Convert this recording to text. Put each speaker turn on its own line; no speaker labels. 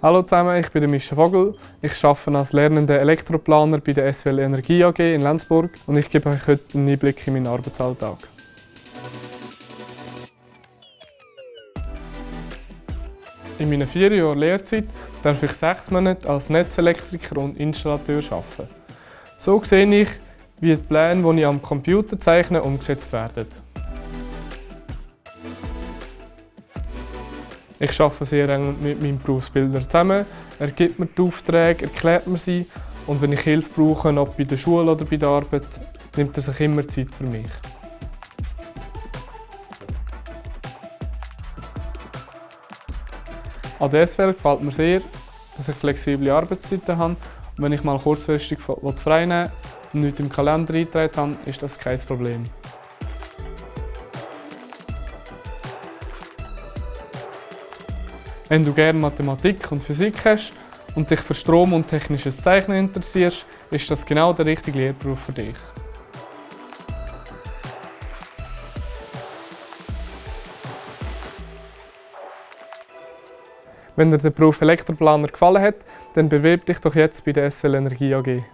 Hallo zusammen, ich bin Mischa Vogel. Ich arbeite als lernender Elektroplaner bei der SWL Energie AG in Lenzburg und ich gebe euch heute einen Einblick in meinen Arbeitsalltag. In meinen vier Jahren Lehrzeit darf ich sechs Monate als Netzelektriker und Installateur arbeiten. So sehe ich, wie die Pläne, die ich am Computer zeichne, umgesetzt werden. Ich arbeite sehr eng mit meinem Berufsbildner zusammen. Er gibt mir die Aufträge, erklärt mir sie und wenn ich Hilfe brauche, ob bei der Schule oder bei der Arbeit, nimmt er sich immer Zeit für mich. An der SWL gefällt mir sehr, dass ich flexible Arbeitszeiten habe und wenn ich mal kurzfristig frei nehmen und nichts im Kalender eingetragen habe, ist das kein Problem. Wenn du gerne Mathematik und Physik hast und dich für Strom und technisches Zeichnen interessierst, ist das genau der richtige Lehrberuf für dich. Wenn dir der Beruf Elektroplaner gefallen hat, dann bewirb dich doch jetzt bei der SWL Energie AG.